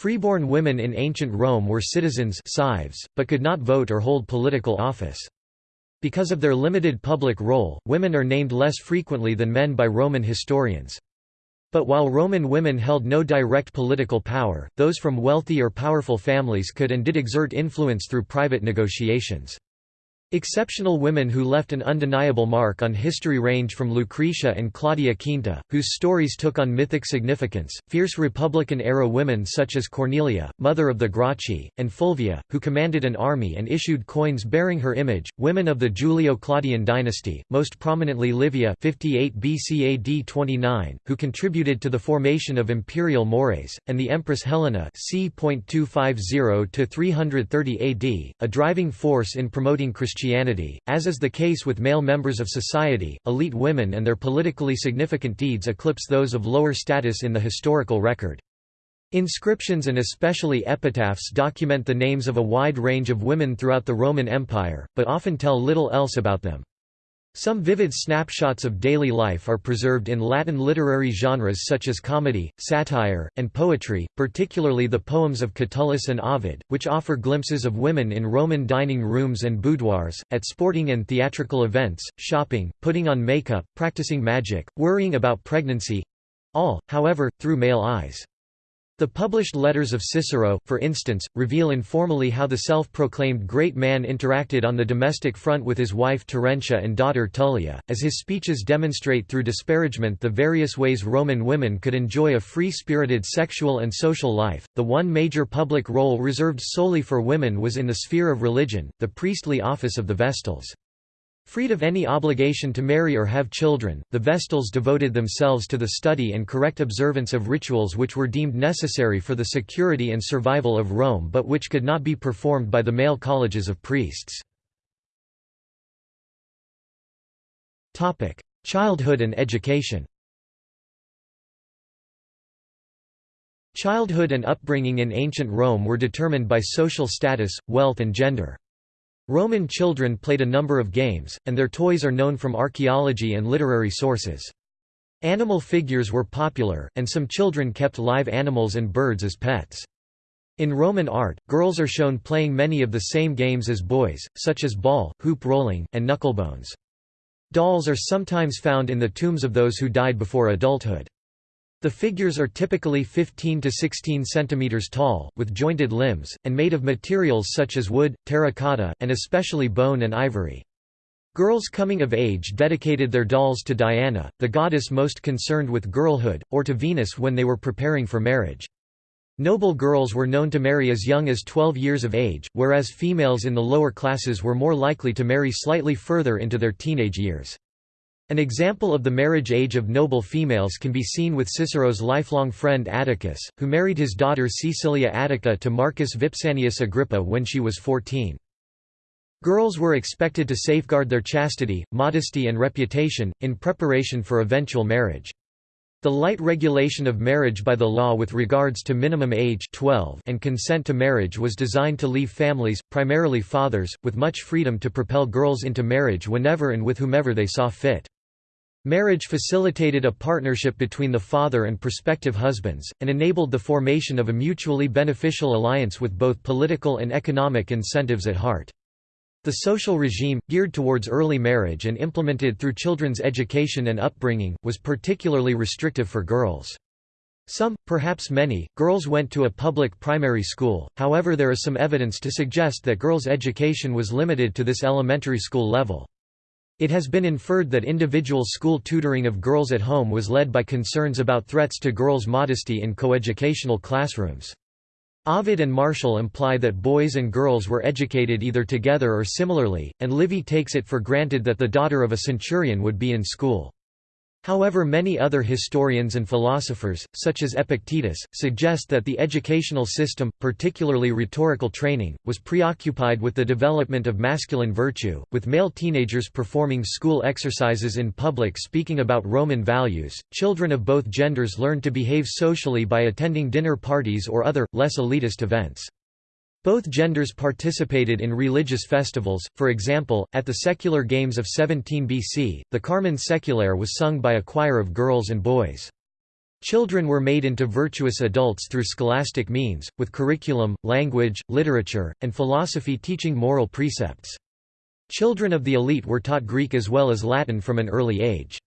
Freeborn women in ancient Rome were citizens cives, but could not vote or hold political office. Because of their limited public role, women are named less frequently than men by Roman historians. But while Roman women held no direct political power, those from wealthy or powerful families could and did exert influence through private negotiations. Exceptional women who left an undeniable mark on history range from Lucretia and Claudia Quinta, whose stories took on mythic significance, fierce Republican-era women such as Cornelia, mother of the Gracchi, and Fulvia, who commanded an army and issued coins bearing her image, women of the Julio-Claudian dynasty, most prominently Livia 58 BC AD 29, who contributed to the formation of imperial mores, and the Empress Helena c. 250–330 AD, a driving force in promoting Christianity Christianity, as is the case with male members of society, elite women and their politically significant deeds eclipse those of lower status in the historical record. Inscriptions and especially epitaphs document the names of a wide range of women throughout the Roman Empire, but often tell little else about them. Some vivid snapshots of daily life are preserved in Latin literary genres such as comedy, satire, and poetry, particularly the poems of Catullus and Ovid, which offer glimpses of women in Roman dining rooms and boudoirs, at sporting and theatrical events, shopping, putting on makeup, practicing magic, worrying about pregnancy—all, however, through male eyes. The published letters of Cicero, for instance, reveal informally how the self-proclaimed great man interacted on the domestic front with his wife Terentia and daughter Tullia, as his speeches demonstrate through disparagement the various ways Roman women could enjoy a free-spirited sexual and social life. The one major public role reserved solely for women was in the sphere of religion, the priestly office of the Vestals. Freed of any obligation to marry or have children, the Vestals devoted themselves to the study and correct observance of rituals which were deemed necessary for the security and survival of Rome but which could not be performed by the male colleges of priests. Childhood and education Childhood and upbringing in ancient Rome were determined by social status, wealth and gender. Roman children played a number of games, and their toys are known from archaeology and literary sources. Animal figures were popular, and some children kept live animals and birds as pets. In Roman art, girls are shown playing many of the same games as boys, such as ball, hoop rolling, and knucklebones. Dolls are sometimes found in the tombs of those who died before adulthood. The figures are typically 15 to 16 cm tall, with jointed limbs, and made of materials such as wood, terracotta, and especially bone and ivory. Girls coming of age dedicated their dolls to Diana, the goddess most concerned with girlhood, or to Venus when they were preparing for marriage. Noble girls were known to marry as young as 12 years of age, whereas females in the lower classes were more likely to marry slightly further into their teenage years. An example of the marriage age of noble females can be seen with Cicero's lifelong friend Atticus, who married his daughter Caecilia Attica to Marcus Vipsanius Agrippa when she was 14. Girls were expected to safeguard their chastity, modesty and reputation, in preparation for eventual marriage. The light regulation of marriage by the law with regards to minimum age 12 and consent to marriage was designed to leave families, primarily fathers, with much freedom to propel girls into marriage whenever and with whomever they saw fit. Marriage facilitated a partnership between the father and prospective husbands, and enabled the formation of a mutually beneficial alliance with both political and economic incentives at heart. The social regime, geared towards early marriage and implemented through children's education and upbringing, was particularly restrictive for girls. Some, perhaps many, girls went to a public primary school, however there is some evidence to suggest that girls' education was limited to this elementary school level. It has been inferred that individual school tutoring of girls at home was led by concerns about threats to girls' modesty in coeducational classrooms. Ovid and Martial imply that boys and girls were educated either together or similarly, and Livy takes it for granted that the daughter of a centurion would be in school. However many other historians and philosophers, such as Epictetus, suggest that the educational system, particularly rhetorical training, was preoccupied with the development of masculine virtue, with male teenagers performing school exercises in public speaking about Roman values. Children of both genders learned to behave socially by attending dinner parties or other, less elitist events. Both genders participated in religious festivals, for example, at the secular games of 17 BC, the Carmen Saeculare was sung by a choir of girls and boys. Children were made into virtuous adults through scholastic means, with curriculum, language, literature, and philosophy teaching moral precepts. Children of the elite were taught Greek as well as Latin from an early age.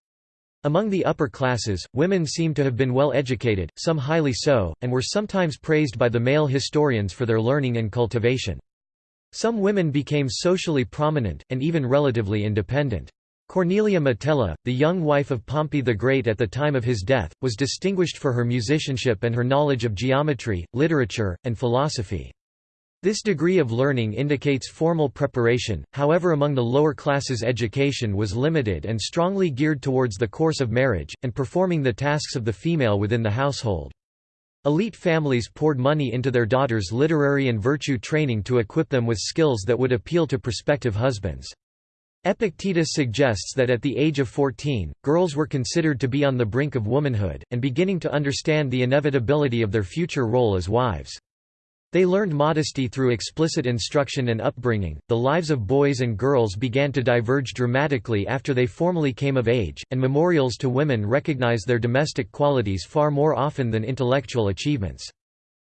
Among the upper classes, women seem to have been well educated, some highly so, and were sometimes praised by the male historians for their learning and cultivation. Some women became socially prominent, and even relatively independent. Cornelia Metella, the young wife of Pompey the Great at the time of his death, was distinguished for her musicianship and her knowledge of geometry, literature, and philosophy. This degree of learning indicates formal preparation, however among the lower classes education was limited and strongly geared towards the course of marriage, and performing the tasks of the female within the household. Elite families poured money into their daughters' literary and virtue training to equip them with skills that would appeal to prospective husbands. Epictetus suggests that at the age of 14, girls were considered to be on the brink of womanhood, and beginning to understand the inevitability of their future role as wives. They learned modesty through explicit instruction and upbringing. The lives of boys and girls began to diverge dramatically after they formally came of age, and memorials to women recognize their domestic qualities far more often than intellectual achievements.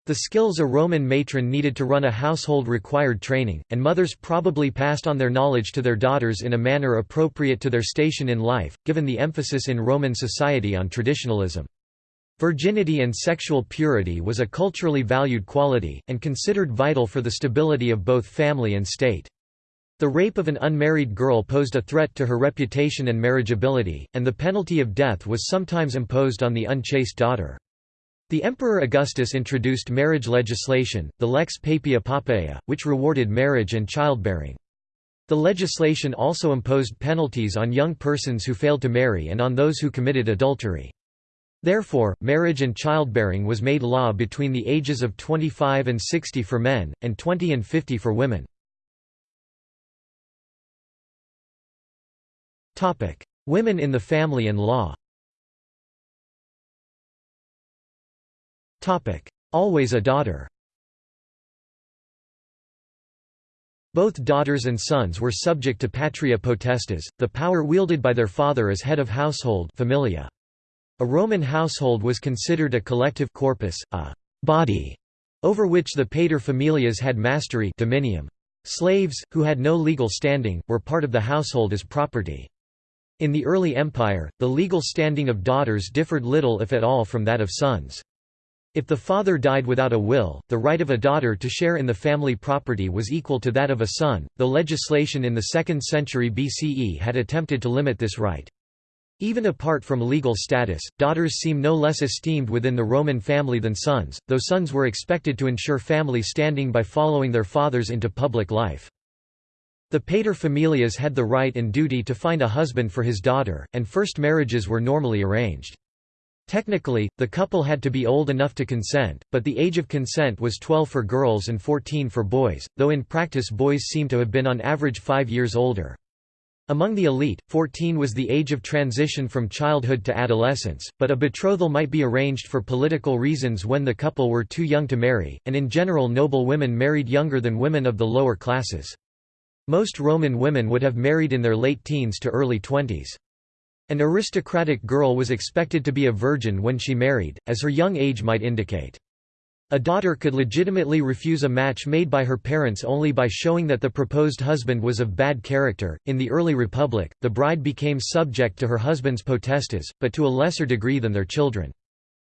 The skills a Roman matron needed to run a household required training, and mothers probably passed on their knowledge to their daughters in a manner appropriate to their station in life, given the emphasis in Roman society on traditionalism. Virginity and sexual purity was a culturally valued quality, and considered vital for the stability of both family and state. The rape of an unmarried girl posed a threat to her reputation and marriageability, and the penalty of death was sometimes imposed on the unchaste daughter. The Emperor Augustus introduced marriage legislation, the Lex Papia Poppaea, which rewarded marriage and childbearing. The legislation also imposed penalties on young persons who failed to marry and on those who committed adultery. Therefore, marriage and childbearing was made law between the ages of 25 and 60 for men, and 20 and 50 for women. Women in the family and law Always a daughter Both daughters and sons were subject to patria potestas, the power wielded by their father as head of household familia. A Roman household was considered a collective corpus, a body, over which the pater familias had mastery dominium. Slaves, who had no legal standing, were part of the household as property. In the early empire, the legal standing of daughters differed little if at all from that of sons. If the father died without a will, the right of a daughter to share in the family property was equal to that of a son, though legislation in the 2nd century BCE had attempted to limit this right. Even apart from legal status, daughters seem no less esteemed within the Roman family than sons, though sons were expected to ensure family standing by following their fathers into public life. The paterfamilias had the right and duty to find a husband for his daughter, and first marriages were normally arranged. Technically, the couple had to be old enough to consent, but the age of consent was 12 for girls and 14 for boys, though in practice boys seem to have been on average five years older. Among the elite, 14 was the age of transition from childhood to adolescence, but a betrothal might be arranged for political reasons when the couple were too young to marry, and in general noble women married younger than women of the lower classes. Most Roman women would have married in their late teens to early twenties. An aristocratic girl was expected to be a virgin when she married, as her young age might indicate. A daughter could legitimately refuse a match made by her parents only by showing that the proposed husband was of bad character. In the early republic, the bride became subject to her husband's potestas, but to a lesser degree than their children.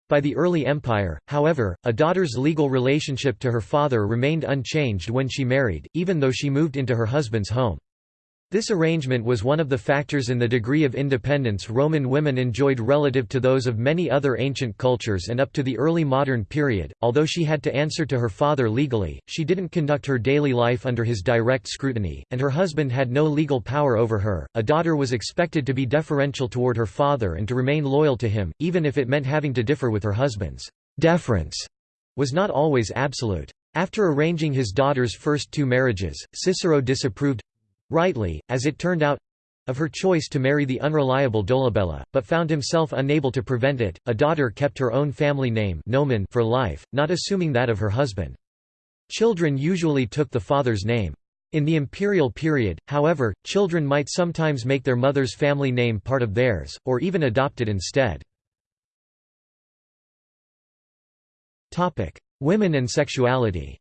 By the early empire, however, a daughter's legal relationship to her father remained unchanged when she married, even though she moved into her husband's home. This arrangement was one of the factors in the degree of independence Roman women enjoyed relative to those of many other ancient cultures and up to the early modern period. Although she had to answer to her father legally, she didn't conduct her daily life under his direct scrutiny, and her husband had no legal power over her. A daughter was expected to be deferential toward her father and to remain loyal to him, even if it meant having to differ with her husband's deference was not always absolute. After arranging his daughter's first two marriages, Cicero disapproved rightly, as it turned out of her choice to marry the unreliable Dolabella, but found himself unable to prevent it. A daughter kept her own family name nomen for life, not assuming that of her husband. Children usually took the father's name. In the imperial period, however, children might sometimes make their mother's family name part of theirs, or even adopt it instead. Women and sexuality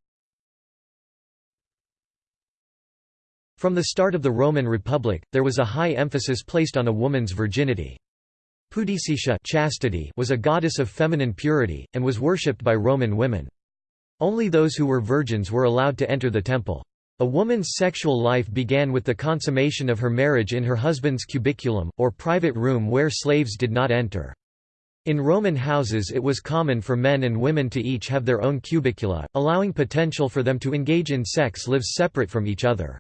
From the start of the Roman Republic, there was a high emphasis placed on a woman's virginity. Pudicitia chastity was a goddess of feminine purity, and was worshipped by Roman women. Only those who were virgins were allowed to enter the temple. A woman's sexual life began with the consummation of her marriage in her husband's cubiculum, or private room where slaves did not enter. In Roman houses it was common for men and women to each have their own cubicula, allowing potential for them to engage in sex lives separate from each other.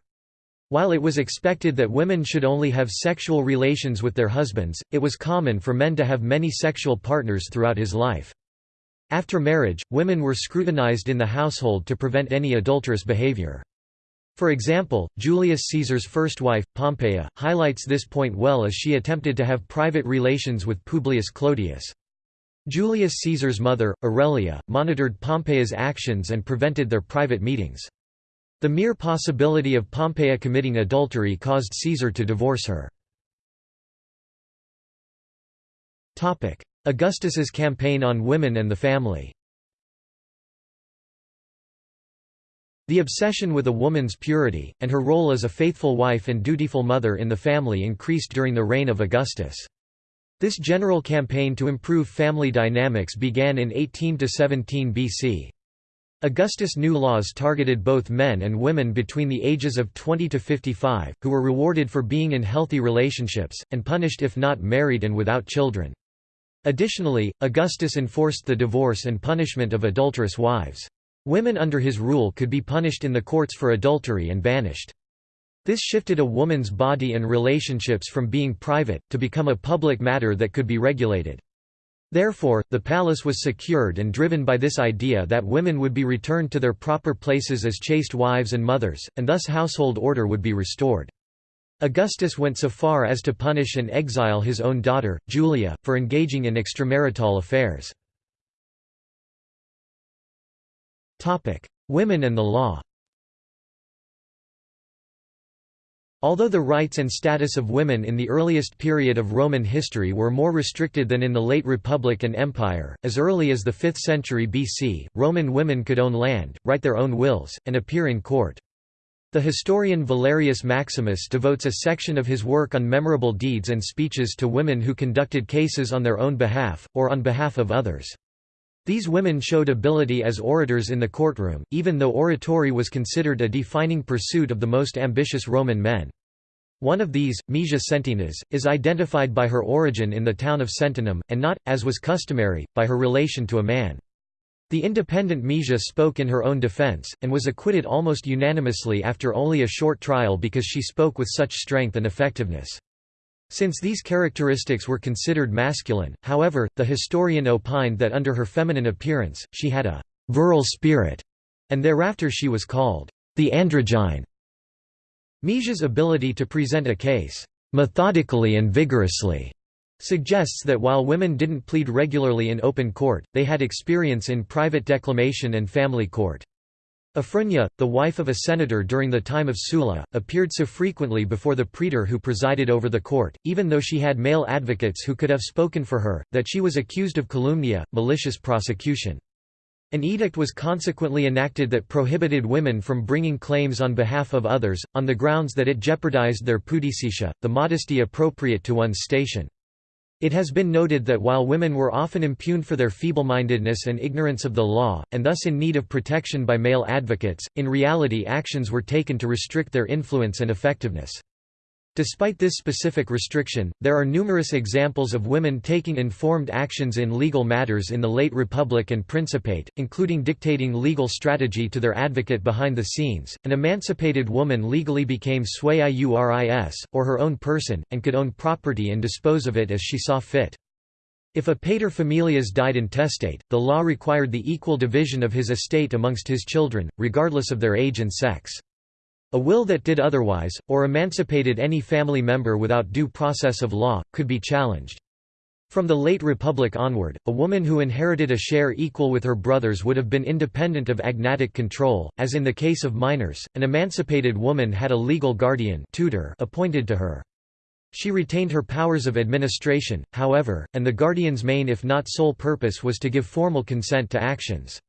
While it was expected that women should only have sexual relations with their husbands, it was common for men to have many sexual partners throughout his life. After marriage, women were scrutinized in the household to prevent any adulterous behavior. For example, Julius Caesar's first wife, Pompeia, highlights this point well as she attempted to have private relations with Publius Clodius. Julius Caesar's mother, Aurelia, monitored Pompeia's actions and prevented their private meetings. The mere possibility of Pompeia committing adultery caused Caesar to divorce her. Augustus's campaign on women and the family The obsession with a woman's purity, and her role as a faithful wife and dutiful mother in the family increased during the reign of Augustus. This general campaign to improve family dynamics began in 18–17 BC. Augustus' new laws targeted both men and women between the ages of 20 to 55, who were rewarded for being in healthy relationships, and punished if not married and without children. Additionally, Augustus enforced the divorce and punishment of adulterous wives. Women under his rule could be punished in the courts for adultery and banished. This shifted a woman's body and relationships from being private, to become a public matter that could be regulated. Therefore, the palace was secured and driven by this idea that women would be returned to their proper places as chaste wives and mothers, and thus household order would be restored. Augustus went so far as to punish and exile his own daughter, Julia, for engaging in extramarital affairs. Women and the law Although the rights and status of women in the earliest period of Roman history were more restricted than in the late Republic and Empire, as early as the 5th century BC, Roman women could own land, write their own wills, and appear in court. The historian Valerius Maximus devotes a section of his work on memorable deeds and speeches to women who conducted cases on their own behalf, or on behalf of others. These women showed ability as orators in the courtroom, even though oratory was considered a defining pursuit of the most ambitious Roman men. One of these, Maesia Sentinas, is identified by her origin in the town of Sentinum, and not, as was customary, by her relation to a man. The independent Maesia spoke in her own defense, and was acquitted almost unanimously after only a short trial because she spoke with such strength and effectiveness. Since these characteristics were considered masculine, however, the historian opined that under her feminine appearance, she had a «virile spirit», and thereafter she was called «the androgyne». Maesia's ability to present a case «methodically and vigorously» suggests that while women didn't plead regularly in open court, they had experience in private declamation and family court. Afrania, the wife of a senator during the time of Sulla, appeared so frequently before the praetor who presided over the court, even though she had male advocates who could have spoken for her, that she was accused of calumnia, malicious prosecution. An edict was consequently enacted that prohibited women from bringing claims on behalf of others, on the grounds that it jeopardized their pudicitia, the modesty appropriate to one's station. It has been noted that while women were often impugned for their feeble-mindedness and ignorance of the law, and thus in need of protection by male advocates, in reality actions were taken to restrict their influence and effectiveness. Despite this specific restriction, there are numerous examples of women taking informed actions in legal matters in the late Republic and Principate, including dictating legal strategy to their advocate behind the scenes. An emancipated woman legally became sui iuris, or her own person, and could own property and dispose of it as she saw fit. If a paterfamilias died intestate, the law required the equal division of his estate amongst his children, regardless of their age and sex. A will that did otherwise, or emancipated any family member without due process of law, could be challenged. From the late Republic onward, a woman who inherited a share equal with her brothers would have been independent of agnatic control, as in the case of minors, an emancipated woman had a legal guardian tutor appointed to her. She retained her powers of administration, however, and the guardian's main if not sole purpose was to give formal consent to actions.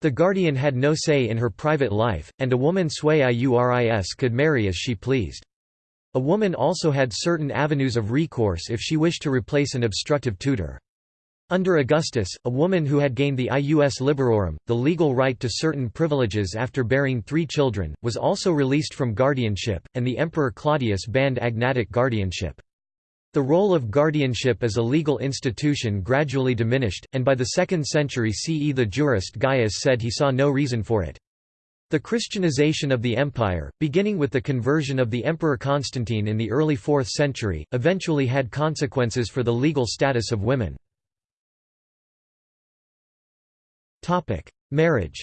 The guardian had no say in her private life, and a woman sui iuris could marry as she pleased. A woman also had certain avenues of recourse if she wished to replace an obstructive tutor. Under Augustus, a woman who had gained the ius liberorum, the legal right to certain privileges after bearing three children, was also released from guardianship, and the Emperor Claudius banned agnatic guardianship. The role of guardianship as a legal institution gradually diminished, and by the 2nd century CE the jurist Gaius said he saw no reason for it. The Christianization of the empire, beginning with the conversion of the Emperor Constantine in the early 4th century, eventually had consequences for the legal status of women. Marriage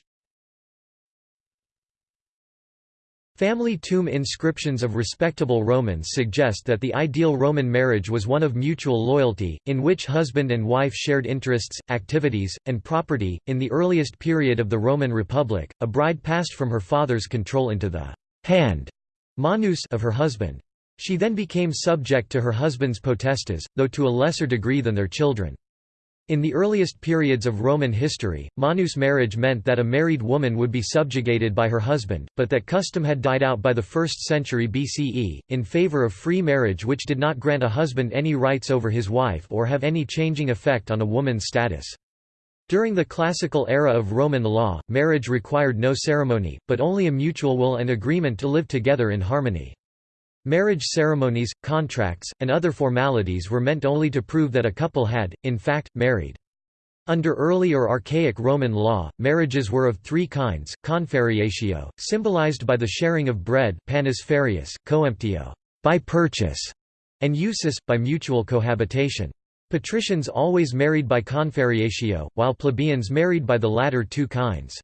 Family tomb inscriptions of respectable Romans suggest that the ideal Roman marriage was one of mutual loyalty, in which husband and wife shared interests, activities, and property. In the earliest period of the Roman Republic, a bride passed from her father's control into the hand manus of her husband. She then became subject to her husband's potestas, though to a lesser degree than their children. In the earliest periods of Roman history, manus marriage meant that a married woman would be subjugated by her husband, but that custom had died out by the 1st century BCE, in favor of free marriage which did not grant a husband any rights over his wife or have any changing effect on a woman's status. During the classical era of Roman law, marriage required no ceremony, but only a mutual will and agreement to live together in harmony. Marriage ceremonies, contracts, and other formalities were meant only to prove that a couple had, in fact, married. Under early or archaic Roman law, marriages were of three kinds, confarreatio, symbolized by the sharing of bread panis farreus, coemptio by purchase, and usus, by mutual cohabitation. Patricians always married by confarreatio, while plebeians married by the latter two kinds.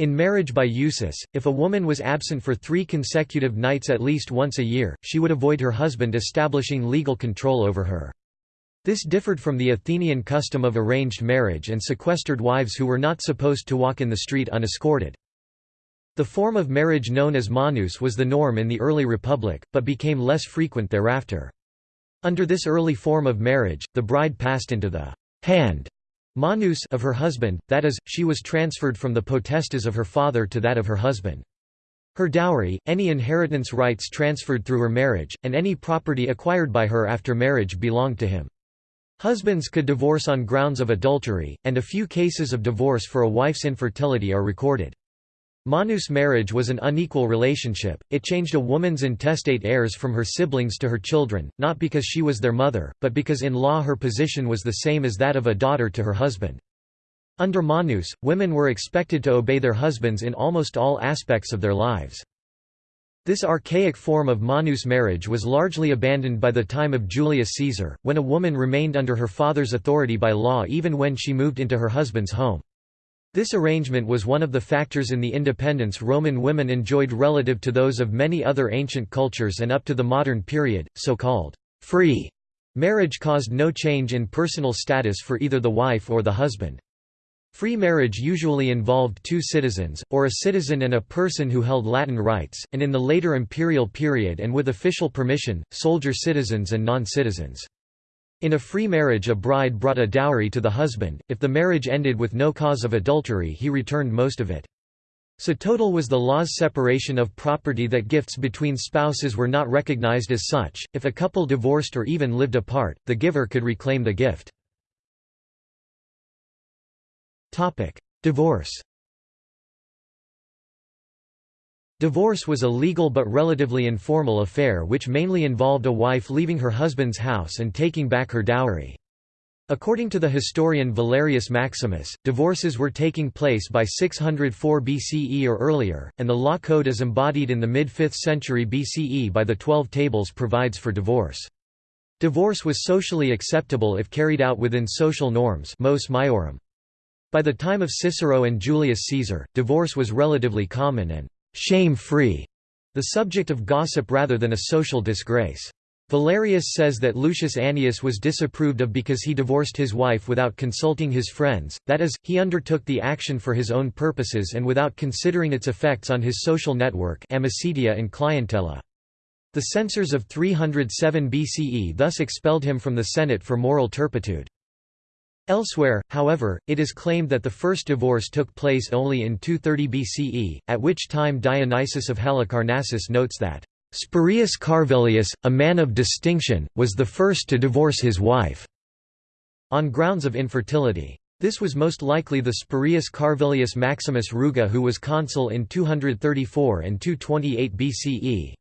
In marriage by usus, if a woman was absent for three consecutive nights at least once a year, she would avoid her husband establishing legal control over her. This differed from the Athenian custom of arranged marriage and sequestered wives who were not supposed to walk in the street unescorted. The form of marriage known as manus was the norm in the early republic, but became less frequent thereafter. Under this early form of marriage, the bride passed into the hand manus of her husband, that is, she was transferred from the potestas of her father to that of her husband. Her dowry, any inheritance rights transferred through her marriage, and any property acquired by her after marriage belonged to him. Husbands could divorce on grounds of adultery, and a few cases of divorce for a wife's infertility are recorded. Manus marriage was an unequal relationship, it changed a woman's intestate heirs from her siblings to her children, not because she was their mother, but because in law her position was the same as that of a daughter to her husband. Under Manus, women were expected to obey their husbands in almost all aspects of their lives. This archaic form of Manus marriage was largely abandoned by the time of Julius Caesar, when a woman remained under her father's authority by law even when she moved into her husband's home. This arrangement was one of the factors in the independence Roman women enjoyed relative to those of many other ancient cultures and up to the modern period, so-called free marriage caused no change in personal status for either the wife or the husband. Free marriage usually involved two citizens, or a citizen and a person who held Latin rights, and in the later imperial period and with official permission, soldier citizens and non-citizens. In a free marriage a bride brought a dowry to the husband, if the marriage ended with no cause of adultery he returned most of it. So total was the law's separation of property that gifts between spouses were not recognized as such, if a couple divorced or even lived apart, the giver could reclaim the gift. Divorce Divorce was a legal but relatively informal affair which mainly involved a wife leaving her husband's house and taking back her dowry. According to the historian Valerius Maximus, divorces were taking place by 604 BCE or earlier, and the law code as embodied in the mid-5th century BCE by the Twelve Tables provides for divorce. Divorce was socially acceptable if carried out within social norms mos maiorum. By the time of Cicero and Julius Caesar, divorce was relatively common and shame-free, the subject of gossip rather than a social disgrace. Valerius says that Lucius Annius was disapproved of because he divorced his wife without consulting his friends, that is, he undertook the action for his own purposes and without considering its effects on his social network amicitia and clientela. The censors of 307 BCE thus expelled him from the Senate for moral turpitude. Elsewhere, however, it is claimed that the first divorce took place only in 230 BCE, at which time Dionysius of Halicarnassus notes that, "...Spurius Carvilius, a man of distinction, was the first to divorce his wife." on grounds of infertility. This was most likely the Spurius Carvilius Maximus Ruga who was consul in 234 and 228 BCE.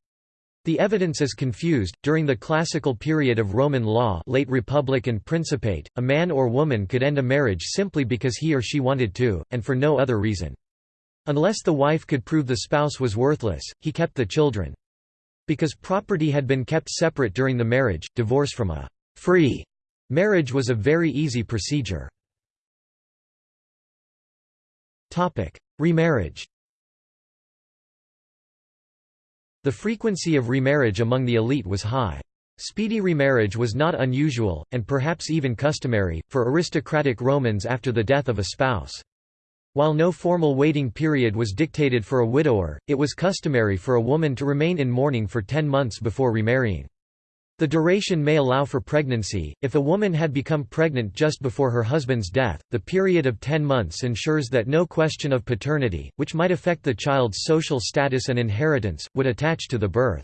The evidence is confused. During the classical period of Roman law, late Republic and Principate, a man or woman could end a marriage simply because he or she wanted to, and for no other reason. Unless the wife could prove the spouse was worthless, he kept the children. Because property had been kept separate during the marriage, divorce from a free marriage was a very easy procedure. Remarriage The frequency of remarriage among the elite was high. Speedy remarriage was not unusual, and perhaps even customary, for aristocratic Romans after the death of a spouse. While no formal waiting period was dictated for a widower, it was customary for a woman to remain in mourning for ten months before remarrying. The duration may allow for pregnancy. If a woman had become pregnant just before her husband's death, the period of 10 months ensures that no question of paternity, which might affect the child's social status and inheritance, would attach to the birth.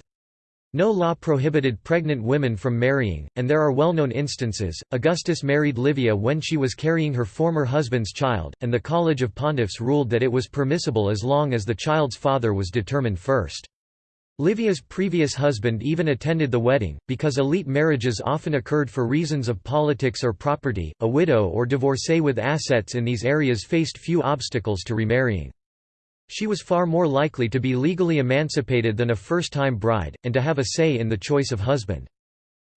No law prohibited pregnant women from marrying, and there are well-known instances. Augustus married Livia when she was carrying her former husband's child, and the College of Pontiffs ruled that it was permissible as long as the child's father was determined first. Livia's previous husband even attended the wedding, because elite marriages often occurred for reasons of politics or property. A widow or divorcee with assets in these areas faced few obstacles to remarrying. She was far more likely to be legally emancipated than a first-time bride, and to have a say in the choice of husband.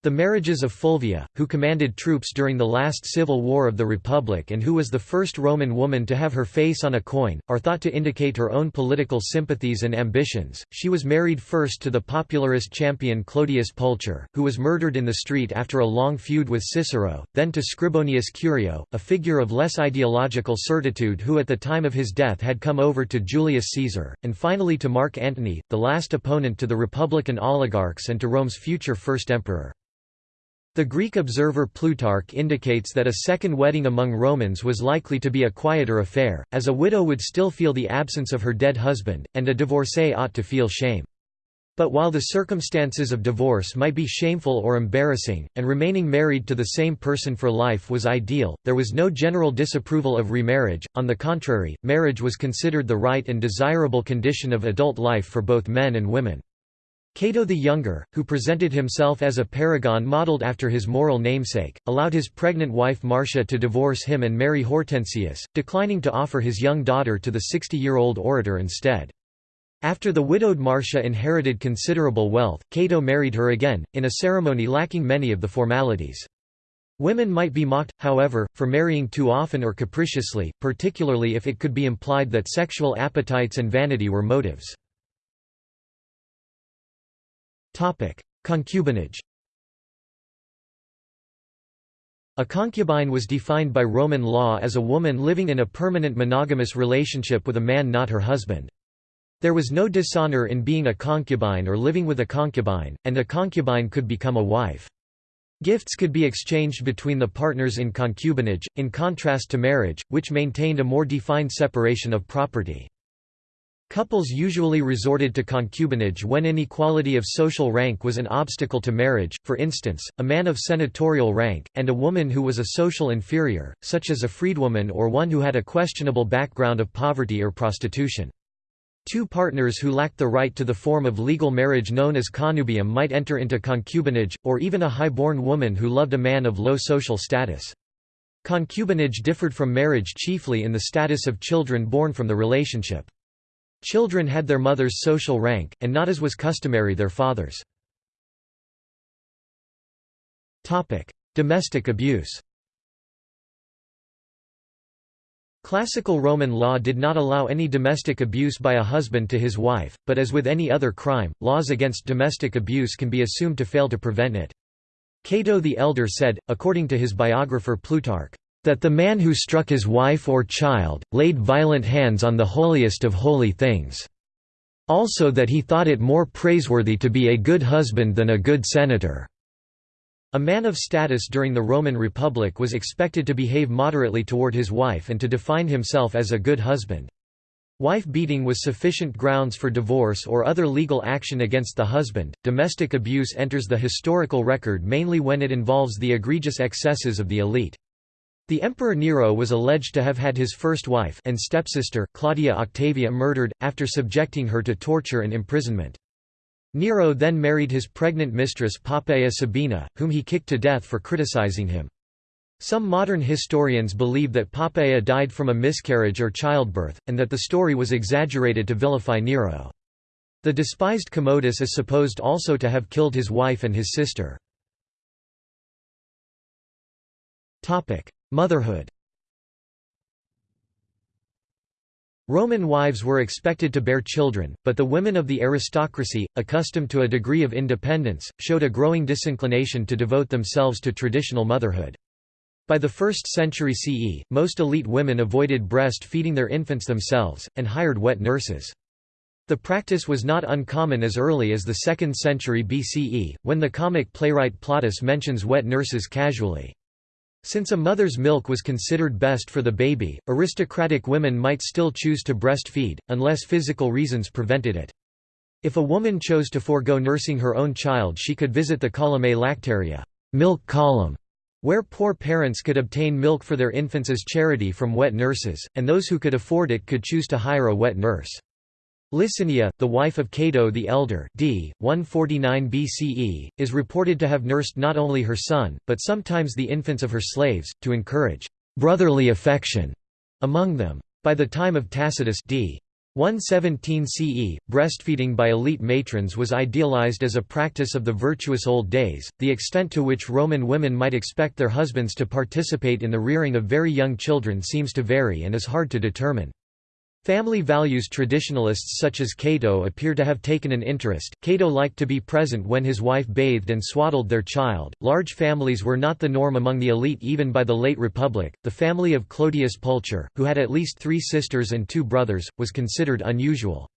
The marriages of Fulvia, who commanded troops during the last civil war of the Republic and who was the first Roman woman to have her face on a coin, are thought to indicate her own political sympathies and ambitions. She was married first to the popularist champion Clodius Pulcher, who was murdered in the street after a long feud with Cicero, then to Scribonius Curio, a figure of less ideological certitude who at the time of his death had come over to Julius Caesar, and finally to Mark Antony, the last opponent to the Republican oligarchs and to Rome's future first emperor. The Greek observer Plutarch indicates that a second wedding among Romans was likely to be a quieter affair, as a widow would still feel the absence of her dead husband, and a divorcee ought to feel shame. But while the circumstances of divorce might be shameful or embarrassing, and remaining married to the same person for life was ideal, there was no general disapproval of remarriage, on the contrary, marriage was considered the right and desirable condition of adult life for both men and women. Cato the Younger, who presented himself as a paragon modeled after his moral namesake, allowed his pregnant wife Marcia to divorce him and marry Hortensius, declining to offer his young daughter to the 60-year-old orator instead. After the widowed Marcia inherited considerable wealth, Cato married her again, in a ceremony lacking many of the formalities. Women might be mocked, however, for marrying too often or capriciously, particularly if it could be implied that sexual appetites and vanity were motives. Concubinage A concubine was defined by Roman law as a woman living in a permanent monogamous relationship with a man not her husband. There was no dishonor in being a concubine or living with a concubine, and a concubine could become a wife. Gifts could be exchanged between the partners in concubinage, in contrast to marriage, which maintained a more defined separation of property. Couples usually resorted to concubinage when inequality of social rank was an obstacle to marriage, for instance, a man of senatorial rank, and a woman who was a social inferior, such as a freedwoman or one who had a questionable background of poverty or prostitution. Two partners who lacked the right to the form of legal marriage known as connubium might enter into concubinage, or even a high-born woman who loved a man of low social status. Concubinage differed from marriage chiefly in the status of children born from the relationship. Children had their mother's social rank, and not as was customary their father's. Domestic abuse Classical Roman law did not allow any domestic abuse by a husband to his wife, but as with any other crime, laws against domestic abuse can be assumed to fail to prevent it. Cato the Elder said, according to his biographer Plutarch, that the man who struck his wife or child, laid violent hands on the holiest of holy things." Also that he thought it more praiseworthy to be a good husband than a good senator." A man of status during the Roman Republic was expected to behave moderately toward his wife and to define himself as a good husband. Wife beating was sufficient grounds for divorce or other legal action against the husband. Domestic abuse enters the historical record mainly when it involves the egregious excesses of the elite. The Emperor Nero was alleged to have had his first wife and stepsister, Claudia Octavia murdered, after subjecting her to torture and imprisonment. Nero then married his pregnant mistress Poppaea Sabina, whom he kicked to death for criticizing him. Some modern historians believe that Poppaea died from a miscarriage or childbirth, and that the story was exaggerated to vilify Nero. The despised Commodus is supposed also to have killed his wife and his sister. Motherhood Roman wives were expected to bear children, but the women of the aristocracy, accustomed to a degree of independence, showed a growing disinclination to devote themselves to traditional motherhood. By the 1st century CE, most elite women avoided breast-feeding their infants themselves, and hired wet nurses. The practice was not uncommon as early as the 2nd century BCE, when the comic playwright Plautus mentions wet nurses casually. Since a mother's milk was considered best for the baby, aristocratic women might still choose to breastfeed, unless physical reasons prevented it. If a woman chose to forego nursing her own child she could visit the columnae lactaria milk column", where poor parents could obtain milk for their infants as charity from wet nurses, and those who could afford it could choose to hire a wet nurse. Licinia, the wife of Cato the Elder d. 149 BCE, is reported to have nursed not only her son, but sometimes the infants of her slaves, to encourage «brotherly affection» among them. By the time of Tacitus d. 117 CE, breastfeeding by elite matrons was idealized as a practice of the virtuous old days. The extent to which Roman women might expect their husbands to participate in the rearing of very young children seems to vary and is hard to determine. Family values traditionalists such as Cato appear to have taken an interest. Cato liked to be present when his wife bathed and swaddled their child. Large families were not the norm among the elite even by the late Republic. The family of Clodius Pulcher, who had at least three sisters and two brothers, was considered unusual.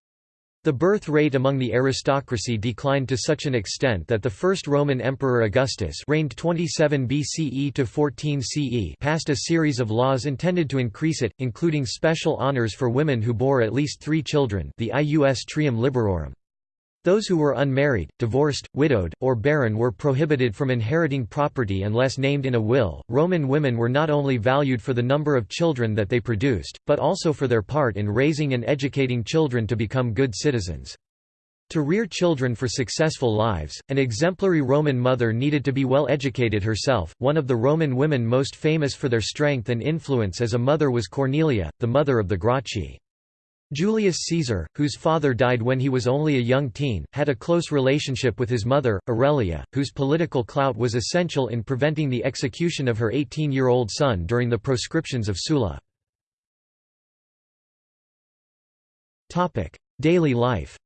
The birth rate among the aristocracy declined to such an extent that the first Roman emperor Augustus reigned 27 BCE to 14 CE passed a series of laws intended to increase it, including special honors for women who bore at least three children the Ius Trium Liberorum. Those who were unmarried, divorced, widowed, or barren were prohibited from inheriting property unless named in a will. Roman women were not only valued for the number of children that they produced, but also for their part in raising and educating children to become good citizens. To rear children for successful lives, an exemplary Roman mother needed to be well educated herself. One of the Roman women most famous for their strength and influence as a mother was Cornelia, the mother of the Gracchi. Julius Caesar, whose father died when he was only a young teen, had a close relationship with his mother, Aurelia, whose political clout was essential in preventing the execution of her 18-year-old son during the proscriptions of Sulla. Daily life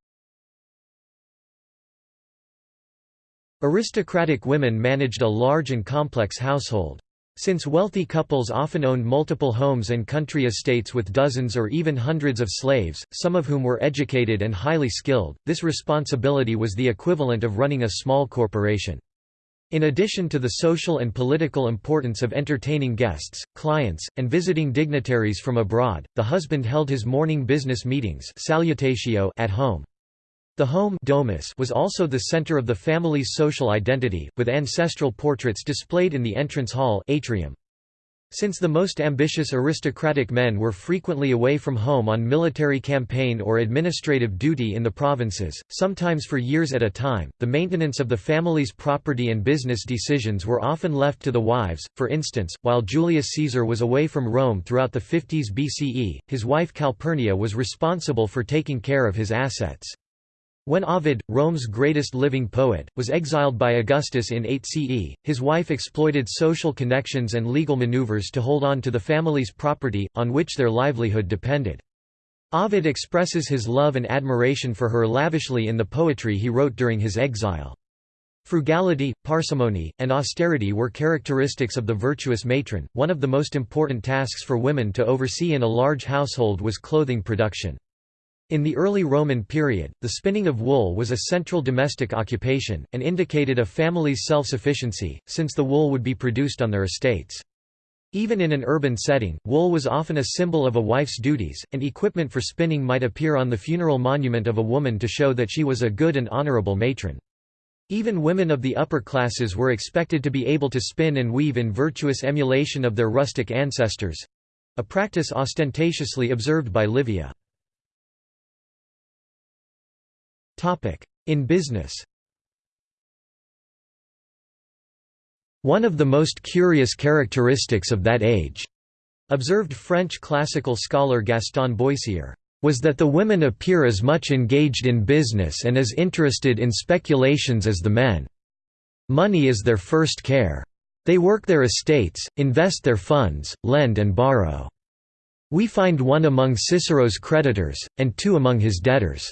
Aristocratic women managed a large and complex household. Since wealthy couples often owned multiple homes and country estates with dozens or even hundreds of slaves, some of whom were educated and highly skilled, this responsibility was the equivalent of running a small corporation. In addition to the social and political importance of entertaining guests, clients, and visiting dignitaries from abroad, the husband held his morning business meetings salutatio at home. The home domus was also the center of the family's social identity, with ancestral portraits displayed in the entrance hall atrium. Since the most ambitious aristocratic men were frequently away from home on military campaign or administrative duty in the provinces, sometimes for years at a time, the maintenance of the family's property and business decisions were often left to the wives. For instance, while Julius Caesar was away from Rome throughout the 50s BCE, his wife Calpurnia was responsible for taking care of his assets. When Ovid, Rome's greatest living poet, was exiled by Augustus in 8 CE, his wife exploited social connections and legal maneuvers to hold on to the family's property, on which their livelihood depended. Ovid expresses his love and admiration for her lavishly in the poetry he wrote during his exile. Frugality, parsimony, and austerity were characteristics of the virtuous matron. One of the most important tasks for women to oversee in a large household was clothing production. In the early Roman period, the spinning of wool was a central domestic occupation, and indicated a family's self-sufficiency, since the wool would be produced on their estates. Even in an urban setting, wool was often a symbol of a wife's duties, and equipment for spinning might appear on the funeral monument of a woman to show that she was a good and honorable matron. Even women of the upper classes were expected to be able to spin and weave in virtuous emulation of their rustic ancestors—a practice ostentatiously observed by Livia. In business One of the most curious characteristics of that age, observed French classical scholar Gaston Boissier, was that the women appear as much engaged in business and as interested in speculations as the men. Money is their first care. They work their estates, invest their funds, lend and borrow. We find one among Cicero's creditors, and two among his debtors.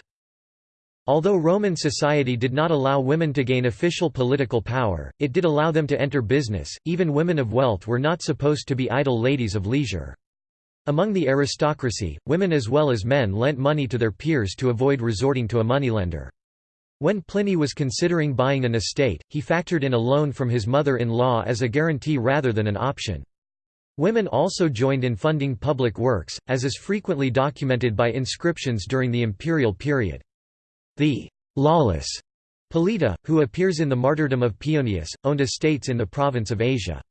Although Roman society did not allow women to gain official political power, it did allow them to enter business. Even women of wealth were not supposed to be idle ladies of leisure. Among the aristocracy, women as well as men lent money to their peers to avoid resorting to a moneylender. When Pliny was considering buying an estate, he factored in a loan from his mother-in-law as a guarantee rather than an option. Women also joined in funding public works, as is frequently documented by inscriptions during the imperial period. The «lawless» Politta, who appears in the martyrdom of Pionius, owned estates in the province of Asia.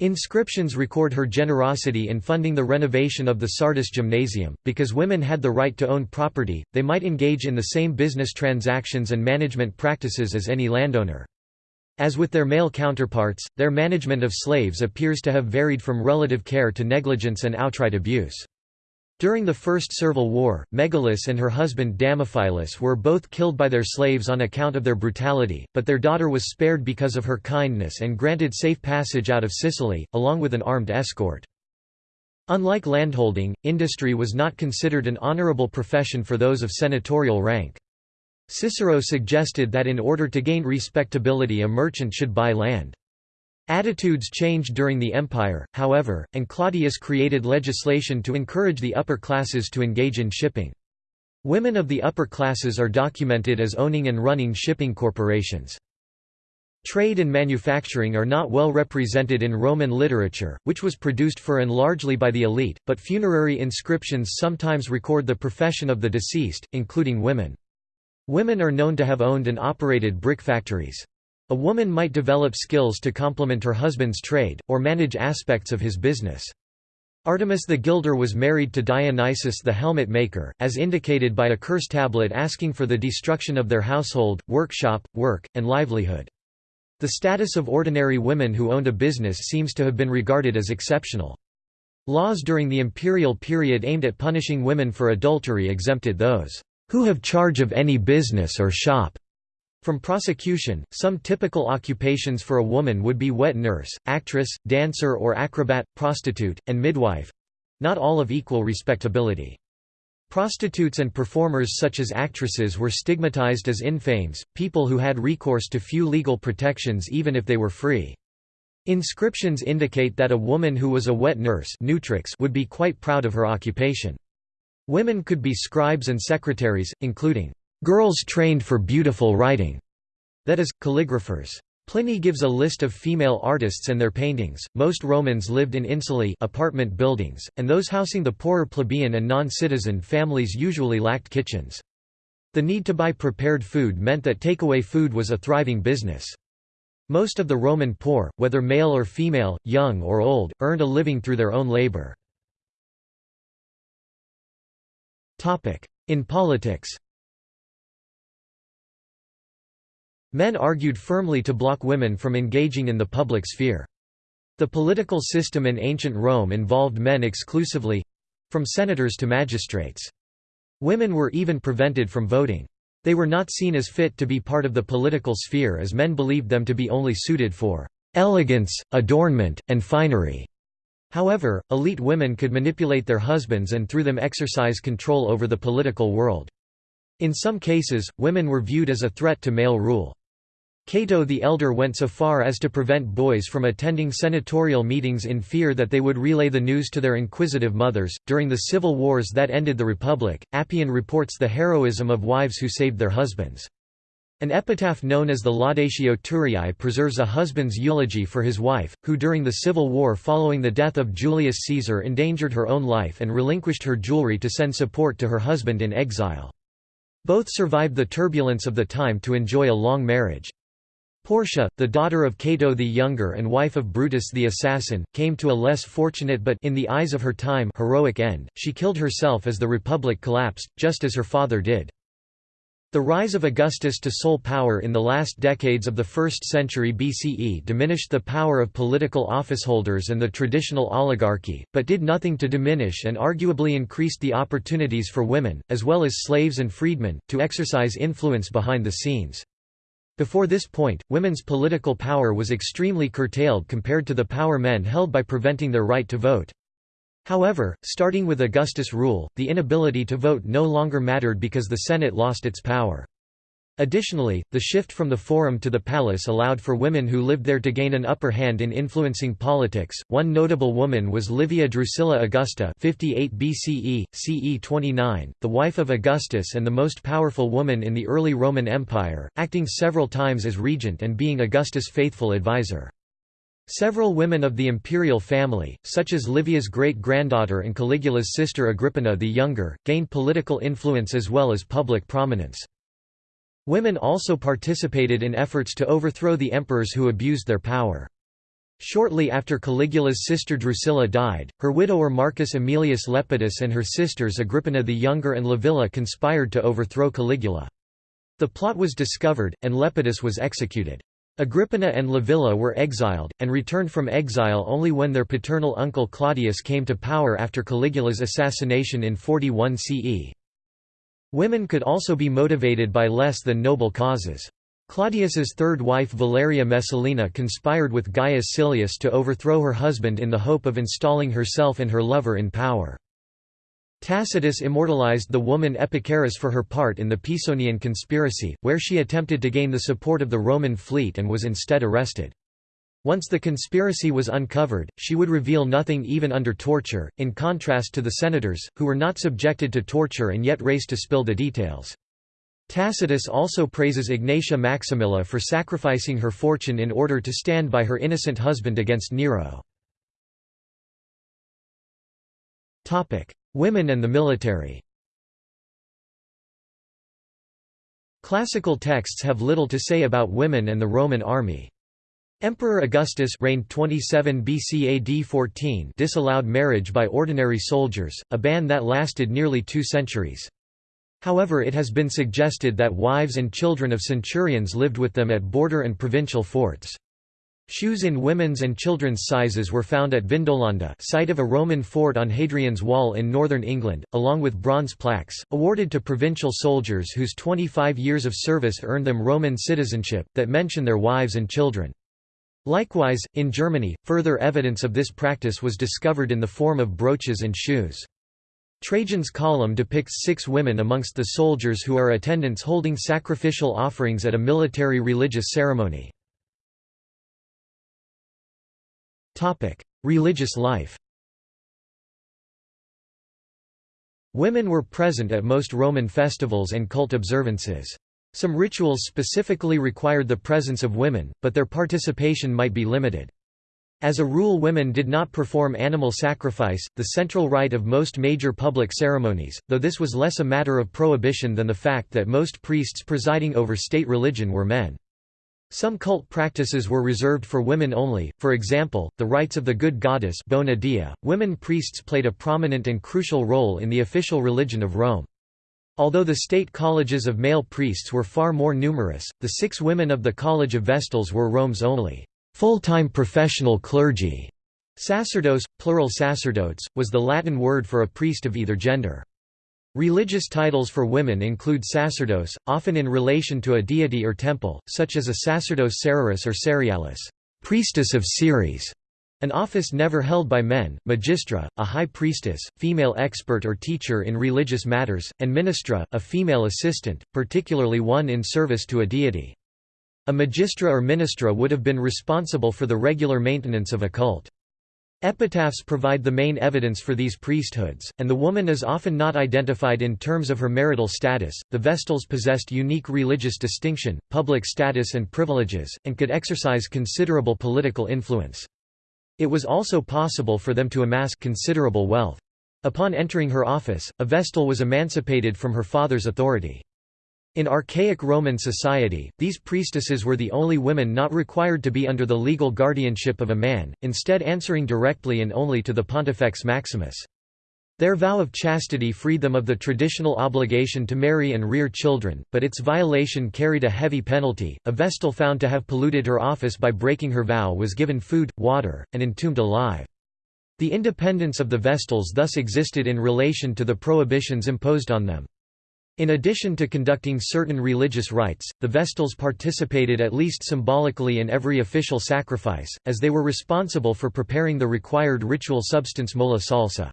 Inscriptions record her generosity in funding the renovation of the Sardis Gymnasium. Because women had the right to own property, they might engage in the same business transactions and management practices as any landowner. As with their male counterparts, their management of slaves appears to have varied from relative care to negligence and outright abuse. During the First Servile War, Megallis and her husband Damophilus were both killed by their slaves on account of their brutality, but their daughter was spared because of her kindness and granted safe passage out of Sicily, along with an armed escort. Unlike landholding, industry was not considered an honorable profession for those of senatorial rank. Cicero suggested that in order to gain respectability a merchant should buy land. Attitudes changed during the empire, however, and Claudius created legislation to encourage the upper classes to engage in shipping. Women of the upper classes are documented as owning and running shipping corporations. Trade and manufacturing are not well represented in Roman literature, which was produced for and largely by the elite, but funerary inscriptions sometimes record the profession of the deceased, including women. Women are known to have owned and operated brick factories. A woman might develop skills to complement her husband's trade, or manage aspects of his business. Artemis the Gilder was married to Dionysius the helmet maker, as indicated by a curse tablet asking for the destruction of their household, workshop, work, and livelihood. The status of ordinary women who owned a business seems to have been regarded as exceptional. Laws during the imperial period aimed at punishing women for adultery exempted those who have charge of any business or shop from prosecution, some typical occupations for a woman would be wet nurse, actress, dancer or acrobat, prostitute, and midwife—not all of equal respectability. Prostitutes and performers such as actresses were stigmatized as infames, people who had recourse to few legal protections even if they were free. Inscriptions indicate that a woman who was a wet nurse would be quite proud of her occupation. Women could be scribes and secretaries, including girls trained for beautiful writing, that is, calligraphers. Pliny gives a list of female artists and their paintings. Most Romans lived in insulae apartment buildings, and those housing the poorer plebeian and non-citizen families usually lacked kitchens. The need to buy prepared food meant that takeaway food was a thriving business. Most of the Roman poor, whether male or female, young or old, earned a living through their own labor. In politics Men argued firmly to block women from engaging in the public sphere. The political system in ancient Rome involved men exclusively—from senators to magistrates. Women were even prevented from voting. They were not seen as fit to be part of the political sphere as men believed them to be only suited for elegance, adornment, and finery. However, elite women could manipulate their husbands and through them exercise control over the political world. In some cases, women were viewed as a threat to male rule. Cato the Elder went so far as to prevent boys from attending senatorial meetings in fear that they would relay the news to their inquisitive mothers. During the civil wars that ended the Republic, Appian reports the heroism of wives who saved their husbands. An epitaph known as the Laudatio Turiae preserves a husband's eulogy for his wife, who during the civil war following the death of Julius Caesar endangered her own life and relinquished her jewelry to send support to her husband in exile. Both survived the turbulence of the time to enjoy a long marriage. Portia, the daughter of Cato the Younger and wife of Brutus the assassin, came to a less fortunate but in the eyes of her time heroic end. She killed herself as the republic collapsed, just as her father did. The rise of Augustus to sole power in the last decades of the 1st century BCE diminished the power of political officeholders and the traditional oligarchy, but did nothing to diminish and arguably increased the opportunities for women, as well as slaves and freedmen, to exercise influence behind the scenes. Before this point, women's political power was extremely curtailed compared to the power men held by preventing their right to vote. However, starting with Augustus' rule, the inability to vote no longer mattered because the Senate lost its power. Additionally, the shift from the forum to the palace allowed for women who lived there to gain an upper hand in influencing politics. One notable woman was Livia Drusilla Augusta, 58 BCE, CE 29, the wife of Augustus and the most powerful woman in the early Roman Empire, acting several times as regent and being Augustus' faithful advisor. Several women of the imperial family, such as Livia's great-granddaughter and Caligula's sister Agrippina the Younger, gained political influence as well as public prominence. Women also participated in efforts to overthrow the emperors who abused their power. Shortly after Caligula's sister Drusilla died, her widower Marcus Aemilius Lepidus and her sisters Agrippina the Younger and Livilla conspired to overthrow Caligula. The plot was discovered, and Lepidus was executed. Agrippina and Livilla were exiled, and returned from exile only when their paternal uncle Claudius came to power after Caligula's assassination in 41 CE. Women could also be motivated by less than noble causes. Claudius's third wife Valeria Messalina conspired with Gaius Silius to overthrow her husband in the hope of installing herself and her lover in power. Tacitus immortalized the woman Epicharis for her part in the Pisonian conspiracy, where she attempted to gain the support of the Roman fleet and was instead arrested. Once the conspiracy was uncovered, she would reveal nothing even under torture, in contrast to the senators, who were not subjected to torture and yet raced to spill the details. Tacitus also praises Egnatia Maximilla for sacrificing her fortune in order to stand by her innocent husband against Nero. Women and the military Classical texts have little to say about women and the Roman army. Emperor Augustus reigned 27 BC AD 14 disallowed marriage by ordinary soldiers, a ban that lasted nearly two centuries. However it has been suggested that wives and children of centurions lived with them at border and provincial forts. Shoes in women's and children's sizes were found at Vindolanda site of a Roman fort on Hadrian's Wall in northern England, along with bronze plaques, awarded to provincial soldiers whose 25 years of service earned them Roman citizenship, that mention their wives and children. Likewise, in Germany, further evidence of this practice was discovered in the form of brooches and shoes. Trajan's column depicts six women amongst the soldiers who are attendants holding sacrificial offerings at a military religious ceremony. Religious life Women were present at most Roman festivals and cult observances. Some rituals specifically required the presence of women, but their participation might be limited. As a rule women did not perform animal sacrifice, the central rite of most major public ceremonies, though this was less a matter of prohibition than the fact that most priests presiding over state religion were men. Some cult practices were reserved for women only, for example, the rites of the good goddess Bona. .Women priests played a prominent and crucial role in the official religion of Rome. Although the state colleges of male priests were far more numerous, the six women of the College of Vestals were Rome's only full-time professional clergy. Sacerdos, plural sacerdotes, was the Latin word for a priest of either gender. Religious titles for women include sacerdos, often in relation to a deity or temple, such as a sacerdos cereris or cerealis, priestess of Ceres, an office never held by men, magistra, a high priestess, female expert or teacher in religious matters, and ministra, a female assistant, particularly one in service to a deity. A magistra or ministra would have been responsible for the regular maintenance of a cult. Epitaphs provide the main evidence for these priesthoods, and the woman is often not identified in terms of her marital status. The Vestals possessed unique religious distinction, public status, and privileges, and could exercise considerable political influence. It was also possible for them to amass considerable wealth. Upon entering her office, a Vestal was emancipated from her father's authority. In archaic Roman society, these priestesses were the only women not required to be under the legal guardianship of a man, instead answering directly and only to the Pontifex Maximus. Their vow of chastity freed them of the traditional obligation to marry and rear children, but its violation carried a heavy penalty. A vestal found to have polluted her office by breaking her vow was given food, water, and entombed alive. The independence of the Vestals thus existed in relation to the prohibitions imposed on them. In addition to conducting certain religious rites, the Vestals participated at least symbolically in every official sacrifice, as they were responsible for preparing the required ritual substance mola salsa.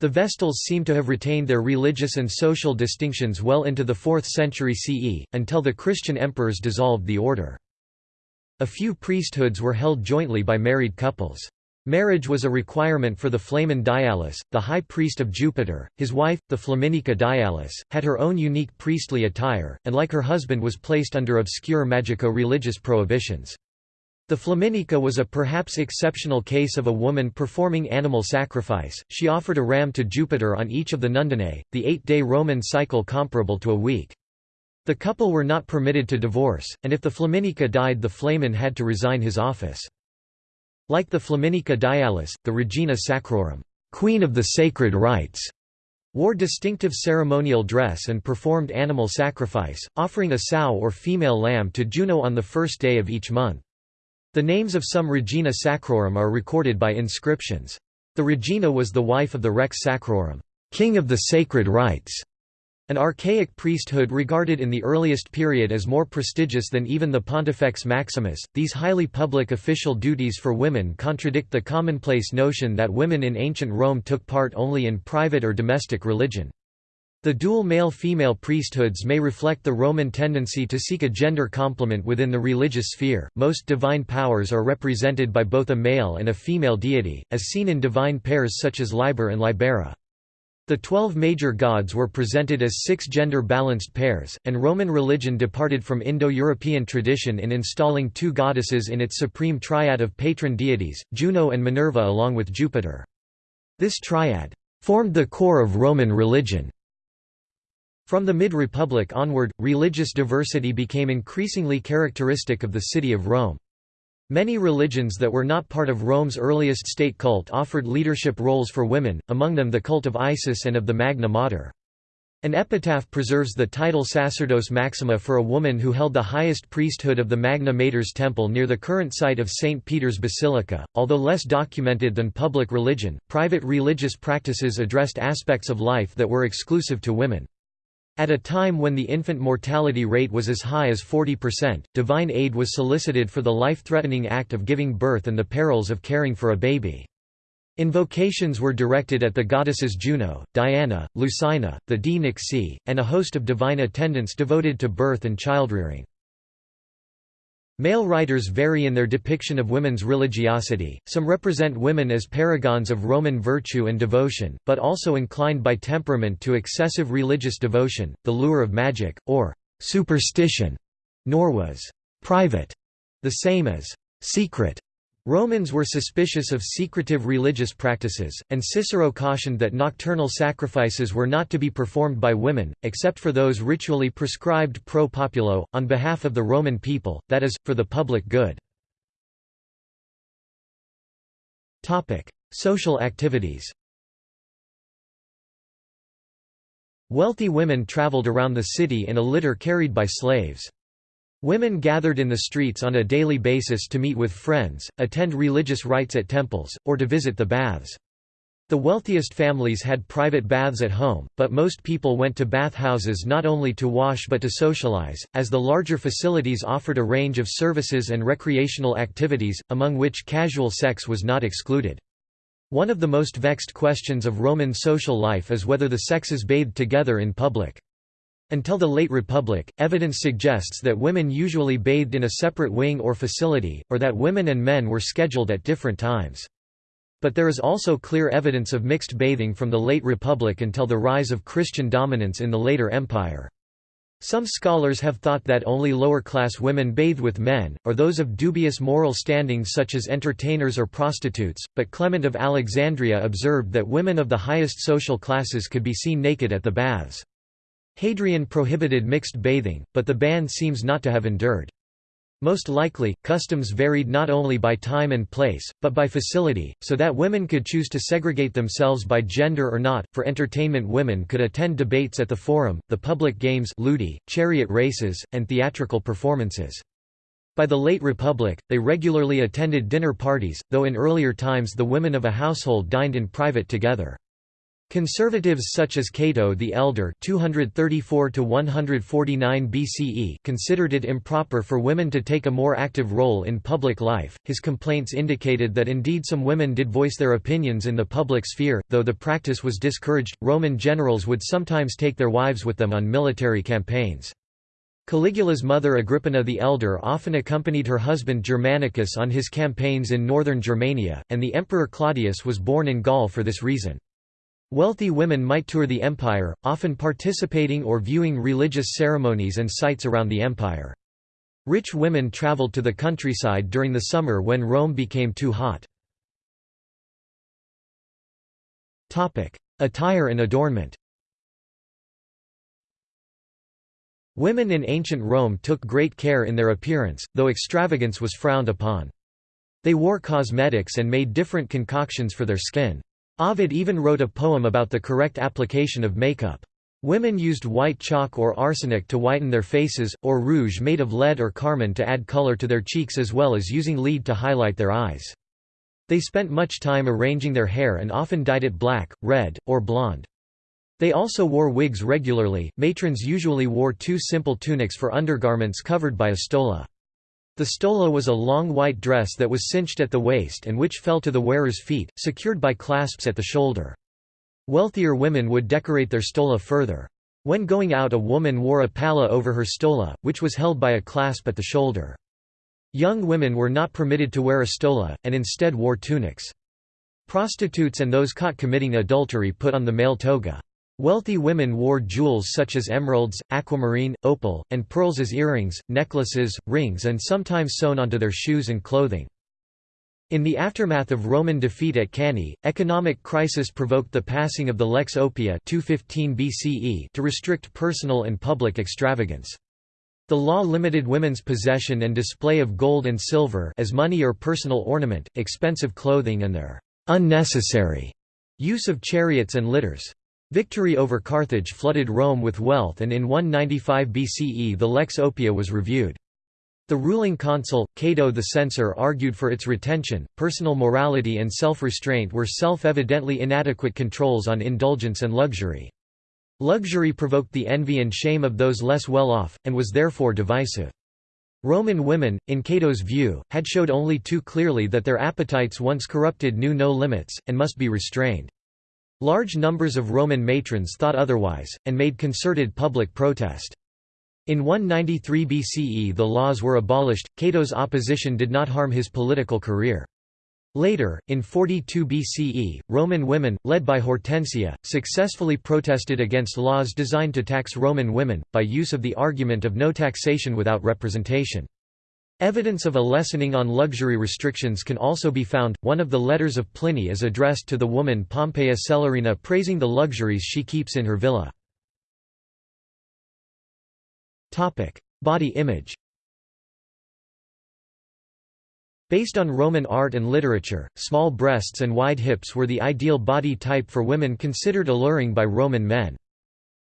The Vestals seem to have retained their religious and social distinctions well into the 4th century CE, until the Christian emperors dissolved the order. A few priesthoods were held jointly by married couples. Marriage was a requirement for the Flamen Dialis, the high priest of Jupiter. His wife, the Flaminica Dialis, had her own unique priestly attire, and like her husband was placed under obscure magico-religious prohibitions. The Flaminica was a perhaps exceptional case of a woman performing animal sacrifice, she offered a ram to Jupiter on each of the Nundinae, the eight-day Roman cycle comparable to a week. The couple were not permitted to divorce, and if the Flaminica died the Flamen had to resign his office. Like the Flaminica Dialis, the Regina Sacrorum Queen of the Sacred Rites", wore distinctive ceremonial dress and performed animal sacrifice, offering a sow or female lamb to Juno on the first day of each month. The names of some Regina Sacrorum are recorded by inscriptions. The Regina was the wife of the Rex Sacrorum, king of the sacred rites, an archaic priesthood regarded in the earliest period as more prestigious than even the Pontifex Maximus, these highly public official duties for women contradict the commonplace notion that women in ancient Rome took part only in private or domestic religion. The dual male-female priesthoods may reflect the Roman tendency to seek a gender complement within the religious sphere. Most divine powers are represented by both a male and a female deity, as seen in divine pairs such as Liber and Libera. The twelve major gods were presented as six gender-balanced pairs, and Roman religion departed from Indo-European tradition in installing two goddesses in its supreme triad of patron deities, Juno and Minerva along with Jupiter. This triad formed the core of Roman religion. From the mid-Republic onward, religious diversity became increasingly characteristic of the city of Rome. Many religions that were not part of Rome's earliest state cult offered leadership roles for women, among them the cult of Isis and of the Magna Mater. An epitaph preserves the title Sacerdos Maxima for a woman who held the highest priesthood of the Magna Mater's temple near the current site of St. Peter's Basilica. Although less documented than public religion, private religious practices addressed aspects of life that were exclusive to women. At a time when the infant mortality rate was as high as 40%, divine aid was solicited for the life-threatening act of giving birth and the perils of caring for a baby. Invocations were directed at the goddesses Juno, Diana, Lucina, the Di Nixi, and a host of divine attendants devoted to birth and childrearing. Male writers vary in their depiction of women's religiosity, some represent women as paragons of Roman virtue and devotion, but also inclined by temperament to excessive religious devotion, the lure of magic, or superstition, nor was private the same as secret. Romans were suspicious of secretive religious practices, and Cicero cautioned that nocturnal sacrifices were not to be performed by women, except for those ritually prescribed pro populo, on behalf of the Roman people, that is, for the public good. Social activities Wealthy women traveled around the city in a litter carried by slaves. Women gathered in the streets on a daily basis to meet with friends, attend religious rites at temples, or to visit the baths. The wealthiest families had private baths at home, but most people went to bathhouses not only to wash but to socialize, as the larger facilities offered a range of services and recreational activities, among which casual sex was not excluded. One of the most vexed questions of Roman social life is whether the sexes bathed together in public. Until the late Republic, evidence suggests that women usually bathed in a separate wing or facility, or that women and men were scheduled at different times. But there is also clear evidence of mixed bathing from the late Republic until the rise of Christian dominance in the later Empire. Some scholars have thought that only lower-class women bathe with men, or those of dubious moral standing such as entertainers or prostitutes, but Clement of Alexandria observed that women of the highest social classes could be seen naked at the baths. Hadrian prohibited mixed bathing, but the ban seems not to have endured. Most likely, customs varied not only by time and place, but by facility, so that women could choose to segregate themselves by gender or not. For entertainment, women could attend debates at the forum, the public games, ludi, chariot races, and theatrical performances. By the late Republic, they regularly attended dinner parties, though in earlier times the women of a household dined in private together. Conservatives such as Cato the Elder 234 BCE considered it improper for women to take a more active role in public life. His complaints indicated that indeed some women did voice their opinions in the public sphere, though the practice was discouraged. Roman generals would sometimes take their wives with them on military campaigns. Caligula's mother Agrippina the Elder often accompanied her husband Germanicus on his campaigns in northern Germania, and the Emperor Claudius was born in Gaul for this reason. Wealthy women might tour the empire, often participating or viewing religious ceremonies and sites around the empire. Rich women traveled to the countryside during the summer when Rome became too hot. Attire and adornment Women in ancient Rome took great care in their appearance, though extravagance was frowned upon. They wore cosmetics and made different concoctions for their skin. Ovid even wrote a poem about the correct application of makeup. Women used white chalk or arsenic to whiten their faces, or rouge made of lead or carmine to add color to their cheeks as well as using lead to highlight their eyes. They spent much time arranging their hair and often dyed it black, red, or blonde. They also wore wigs regularly. Matrons usually wore two simple tunics for undergarments covered by a stola. The stola was a long white dress that was cinched at the waist and which fell to the wearer's feet, secured by clasps at the shoulder. Wealthier women would decorate their stola further. When going out a woman wore a palla over her stola, which was held by a clasp at the shoulder. Young women were not permitted to wear a stola, and instead wore tunics. Prostitutes and those caught committing adultery put on the male toga. Wealthy women wore jewels such as emeralds, aquamarine, opal, and pearls as earrings, necklaces, rings and sometimes sewn onto their shoes and clothing. In the aftermath of Roman defeat at Cannae, economic crisis provoked the passing of the Lex Oppia 215 BCE to restrict personal and public extravagance. The law limited women's possession and display of gold and silver as money or personal ornament, expensive clothing and their unnecessary use of chariots and litters. Victory over Carthage flooded Rome with wealth and in 195 BCE the Lex Oppia was reviewed. The ruling consul, Cato the Censor argued for its retention. Personal morality and self-restraint were self-evidently inadequate controls on indulgence and luxury. Luxury provoked the envy and shame of those less well off, and was therefore divisive. Roman women, in Cato's view, had showed only too clearly that their appetites once corrupted knew no limits, and must be restrained. Large numbers of Roman matrons thought otherwise, and made concerted public protest. In 193 BCE the laws were abolished, Cato's opposition did not harm his political career. Later, in 42 BCE, Roman women, led by Hortensia, successfully protested against laws designed to tax Roman women, by use of the argument of no taxation without representation. Evidence of a lessening on luxury restrictions can also be found. One of the letters of Pliny is addressed to the woman Pompeia Celerina praising the luxuries she keeps in her villa. Topic: Body image. Based on Roman art and literature, small breasts and wide hips were the ideal body type for women considered alluring by Roman men.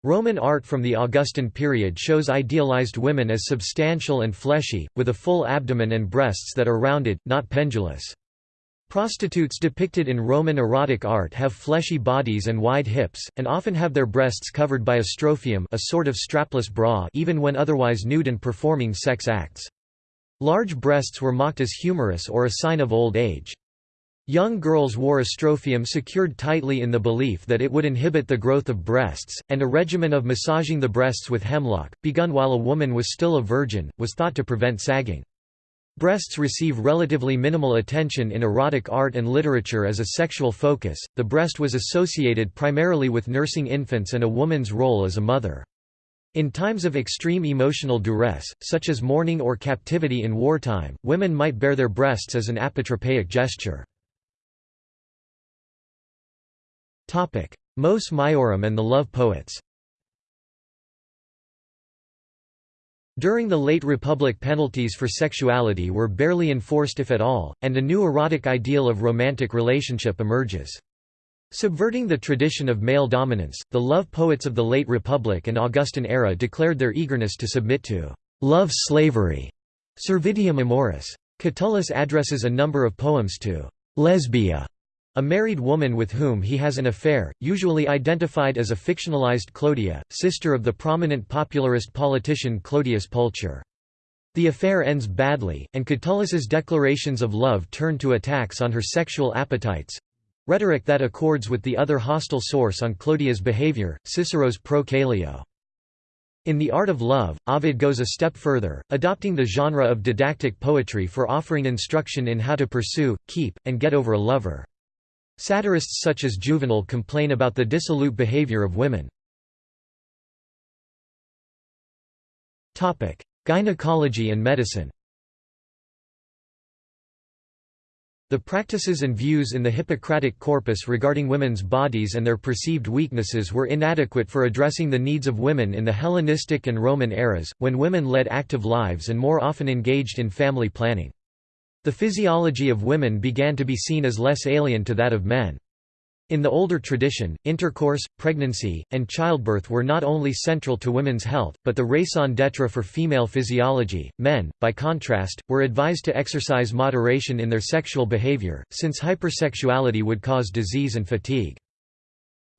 Roman art from the Augustan period shows idealized women as substantial and fleshy, with a full abdomen and breasts that are rounded, not pendulous. Prostitutes depicted in Roman erotic art have fleshy bodies and wide hips, and often have their breasts covered by a strophium a sort of strapless bra even when otherwise nude and performing sex acts. Large breasts were mocked as humorous or a sign of old age. Young girls wore a strophium secured tightly in the belief that it would inhibit the growth of breasts, and a regimen of massaging the breasts with hemlock, begun while a woman was still a virgin, was thought to prevent sagging. Breasts receive relatively minimal attention in erotic art and literature as a sexual focus. The breast was associated primarily with nursing infants and a woman's role as a mother. In times of extreme emotional duress, such as mourning or captivity in wartime, women might bare their breasts as an apotropaic gesture. Mos Maiorum and the love poets During the late Republic penalties for sexuality were barely enforced if at all, and a new erotic ideal of romantic relationship emerges. Subverting the tradition of male dominance, the love poets of the late Republic and Augustan era declared their eagerness to submit to love slavery, servitium amoris. Catullus addresses a number of poems to Lesbia, a married woman with whom he has an affair, usually identified as a fictionalized Clodia, sister of the prominent popularist politician Clodius Pulcher. The affair ends badly, and Catullus's declarations of love turn to attacks on her sexual appetites—rhetoric that accords with the other hostile source on Clodia's behavior, Cicero's Pro Caelio. In The Art of Love, Ovid goes a step further, adopting the genre of didactic poetry for offering instruction in how to pursue, keep, and get over a lover. Satirists such as Juvenal complain about the dissolute behavior of women. Gynecology and medicine The practices and views in the Hippocratic corpus regarding women's bodies and their perceived weaknesses were inadequate for addressing the needs of women in the Hellenistic and Roman eras, when women led active lives and more often engaged in family planning. The physiology of women began to be seen as less alien to that of men. In the older tradition, intercourse, pregnancy, and childbirth were not only central to women's health, but the raison d'etre for female physiology. Men, by contrast, were advised to exercise moderation in their sexual behavior, since hypersexuality would cause disease and fatigue.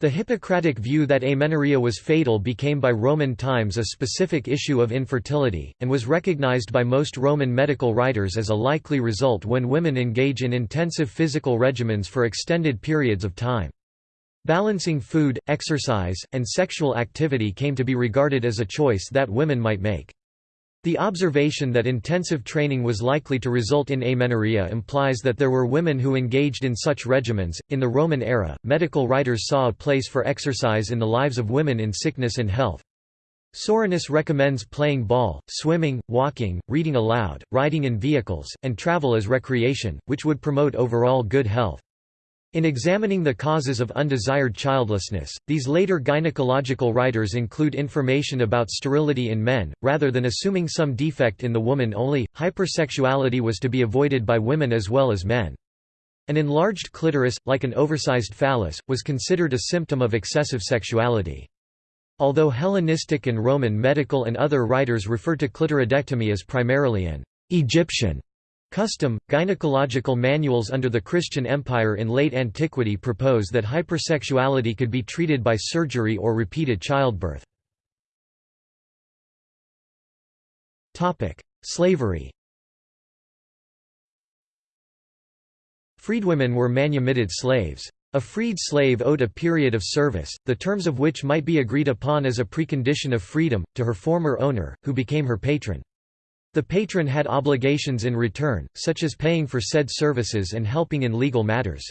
The Hippocratic view that amenorrhea was fatal became by Roman times a specific issue of infertility, and was recognized by most Roman medical writers as a likely result when women engage in intensive physical regimens for extended periods of time. Balancing food, exercise, and sexual activity came to be regarded as a choice that women might make. The observation that intensive training was likely to result in amenorrhea implies that there were women who engaged in such regimens. In the Roman era, medical writers saw a place for exercise in the lives of women in sickness and health. Soranus recommends playing ball, swimming, walking, reading aloud, riding in vehicles, and travel as recreation, which would promote overall good health. In examining the causes of undesired childlessness, these later gynecological writers include information about sterility in men, rather than assuming some defect in the woman only. Hypersexuality was to be avoided by women as well as men. An enlarged clitoris, like an oversized phallus, was considered a symptom of excessive sexuality. Although Hellenistic and Roman medical and other writers refer to clitoridectomy as primarily an Egyptian Custom, gynecological manuals under the Christian Empire in late antiquity propose that hypersexuality could be treated by surgery or repeated childbirth. Slavery Freedwomen were manumitted slaves. A freed slave owed a period of service, the terms of which might be agreed upon as a precondition of freedom, to her former owner, who became her patron. The patron had obligations in return, such as paying for said services and helping in legal matters.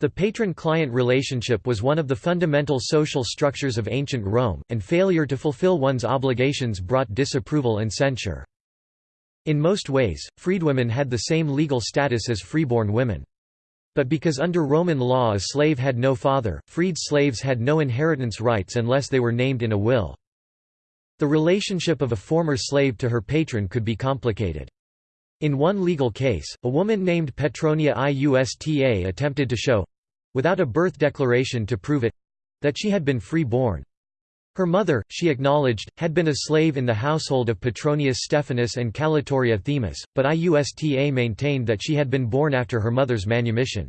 The patron-client relationship was one of the fundamental social structures of ancient Rome, and failure to fulfill one's obligations brought disapproval and censure. In most ways, freedwomen had the same legal status as freeborn women. But because under Roman law a slave had no father, freed slaves had no inheritance rights unless they were named in a will. The relationship of a former slave to her patron could be complicated. In one legal case, a woman named Petronia Iusta attempted to show—without a birth declaration to prove it—that she had been free-born. Her mother, she acknowledged, had been a slave in the household of Petronius Stephanus and Calatoria Themis, but Iusta maintained that she had been born after her mother's manumission.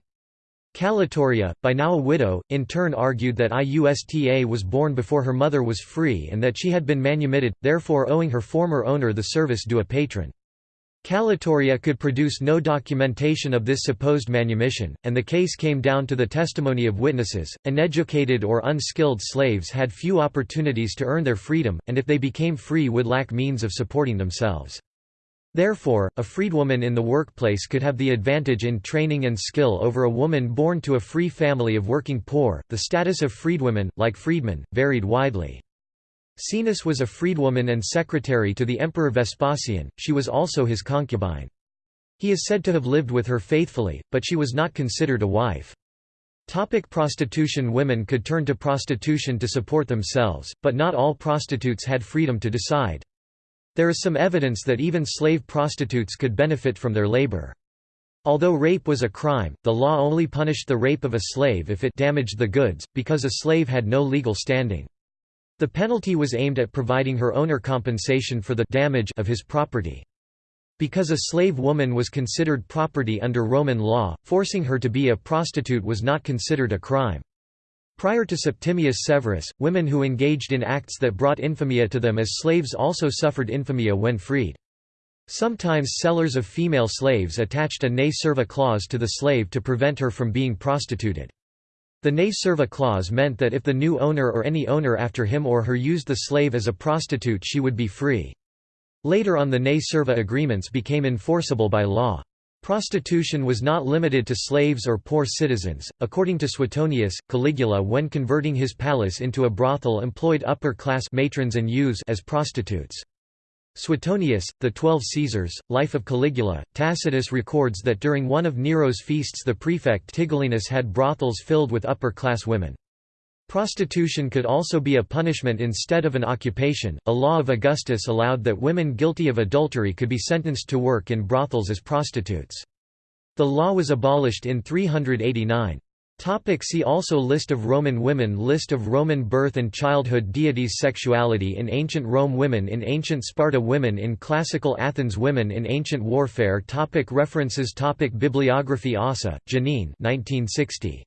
Calatoria, by now a widow, in turn argued that Iusta was born before her mother was free and that she had been manumitted, therefore owing her former owner the service due a patron. Calatoria could produce no documentation of this supposed manumission, and the case came down to the testimony of witnesses. Uneducated or unskilled slaves had few opportunities to earn their freedom, and if they became free would lack means of supporting themselves. Therefore, a freedwoman in the workplace could have the advantage in training and skill over a woman born to a free family of working poor. The status of freedwomen, like freedmen, varied widely. Caenis was a freedwoman and secretary to the Emperor Vespasian, she was also his concubine. He is said to have lived with her faithfully, but she was not considered a wife. Topic prostitution Women could turn to prostitution to support themselves, but not all prostitutes had freedom to decide. There is some evidence that even slave prostitutes could benefit from their labor. Although rape was a crime, the law only punished the rape of a slave if it damaged the goods, because a slave had no legal standing. The penalty was aimed at providing her owner compensation for the damage of his property. Because a slave woman was considered property under Roman law, forcing her to be a prostitute was not considered a crime. Prior to Septimius Severus, women who engaged in acts that brought infamia to them as slaves also suffered infamia when freed. Sometimes sellers of female slaves attached a ne serva clause to the slave to prevent her from being prostituted. The ne serva clause meant that if the new owner or any owner after him or her used the slave as a prostitute she would be free. Later on the ne serva agreements became enforceable by law. Prostitution was not limited to slaves or poor citizens. According to Suetonius, Caligula when converting his palace into a brothel employed upper-class matrons and youths as prostitutes. Suetonius, The Twelve Caesars, Life of Caligula, Tacitus records that during one of Nero's feasts the prefect Tigellinus had brothels filled with upper-class women. Prostitution could also be a punishment instead of an occupation. A law of Augustus allowed that women guilty of adultery could be sentenced to work in brothels as prostitutes. The law was abolished in 389. Topic see also List of Roman women List of Roman birth and childhood deities Sexuality in ancient Rome Women in ancient Sparta Women in classical Athens Women in ancient warfare topic References topic Bibliography Assa, Janine 1960.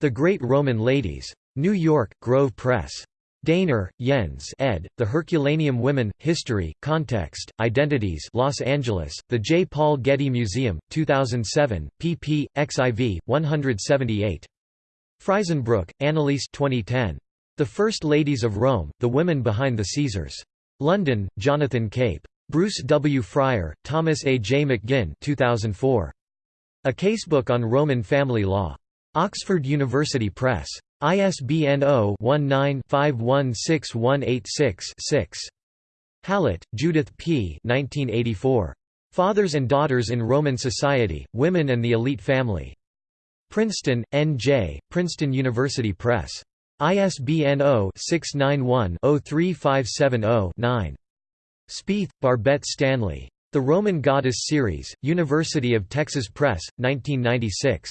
The Great Roman Ladies. New York, Grove Press. Daehner, Jens ed., The Herculaneum Women, History, Context, Identities Los Angeles, The J. Paul Getty Museum, 2007, pp. xiv. 178. Freisenbruch, Anneliese 2010. The First Ladies of Rome, The Women Behind the Caesars. London, Jonathan Cape. Bruce W. Frier, Thomas A. J. McGinn 2004. A Casebook on Roman Family Law. Oxford University Press. ISBN 0-19-516186-6. Hallett, Judith P. 1984. Fathers and Daughters in Roman Society, Women and the Elite Family. Princeton, N.J., Princeton University Press. ISBN 0-691-03570-9. Spaeth, Barbette Stanley. The Roman Goddess Ceres, University of Texas Press, 1996.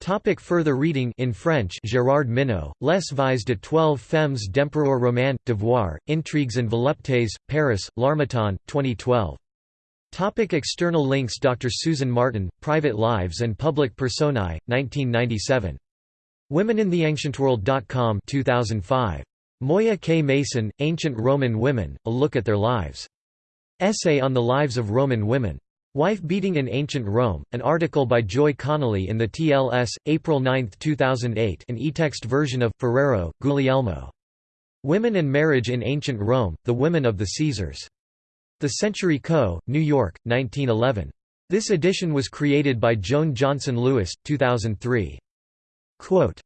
Topic further reading in French Gérard Minaud, Les Vies de Twelve Femmes d'Empereur Romain, Devoir, Intrigues and Voluptés, Paris, L'Harmattan, 2012. Topic external links Dr. Susan Martin, Private Lives and Public Personae, 1997. WomeninTheAncientWorld.com 2005. Moya K. Mason, Ancient Roman Women, A Look at Their Lives. Essay on the Lives of Roman Women. Wife Beating in Ancient Rome, an article by Joy Connolly in the TLS, April 9, 2008 an e-text version of, Ferrero, Guglielmo. Women and Marriage in Ancient Rome, The Women of the Caesars. The Century Co., New York, 1911. This edition was created by Jone Johnson Lewis, 2003. Quote,